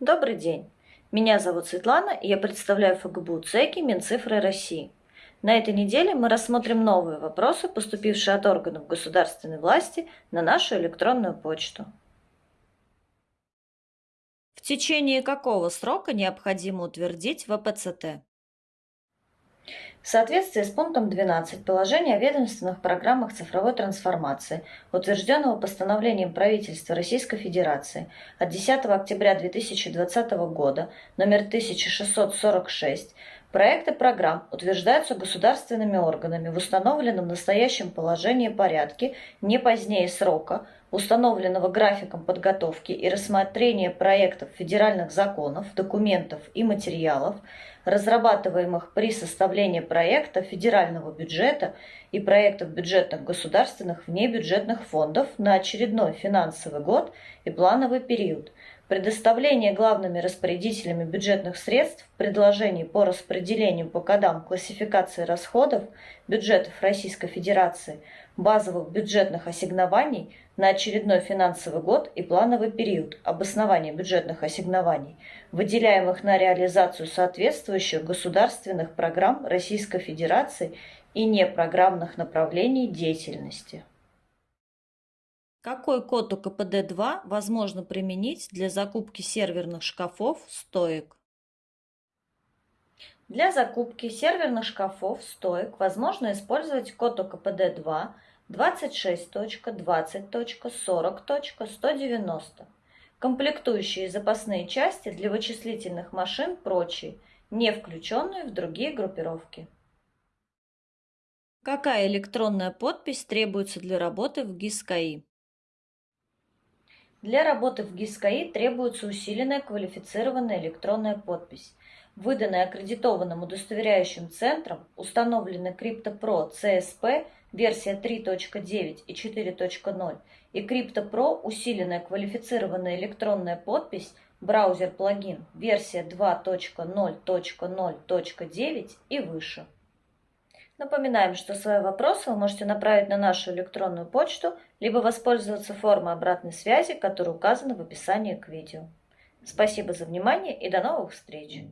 Добрый день! Меня зовут Светлана, и я представляю ФГБУ ЦЕКИ Минцифры России. На этой неделе мы рассмотрим новые вопросы, поступившие от органов государственной власти на нашу электронную почту. В течение какого срока необходимо утвердить ВПЦТ? В соответствии с пунктом 12 положения о ведомственных программах цифровой трансформации, утвержденного постановлением правительства Российской Федерации от 10 октября 2020 года номер 1646, проекты программ утверждаются государственными органами в установленном настоящем положении порядке не позднее срока, установленного графиком подготовки и рассмотрения проектов федеральных законов, документов и материалов, разрабатываемых при составлении проекта федерального бюджета и проектов бюджетных государственных внебюджетных фондов на очередной финансовый год и плановый период, предоставление главными распорядителями бюджетных средств предложений по распределению по кодам классификации расходов бюджетов Российской Федерации, базовых бюджетных ассигнований на очередной финансовый год и плановый период обоснования бюджетных ассигнований, выделяемых на реализацию соответствующих государственных программ Российской Федерации и непрограммных направлений деятельности. Какой код у КПД-2 возможно применить для закупки серверных шкафов стоек? Для закупки серверных шкафов стоек возможно использовать код ОКПД-2 26.20.40.190. Комплектующие запасные части для вычислительных машин прочие, не включенные в другие группировки. Какая электронная подпись требуется для работы в ГИС-КАИ? Для работы в ГИС-КАИ требуется усиленная квалифицированная электронная подпись, выданная аккредитованным удостоверяющим центром, установленная CryptoPro CSP версия 3.9 и 4.0 и CryptoPro усиленная квалифицированная электронная подпись браузер-плагин версия 2.0.0.9 и выше. Напоминаем, что свои вопросы вы можете направить на нашу электронную почту, либо воспользоваться формой обратной связи, которая указана в описании к видео. Спасибо за внимание и до новых встреч!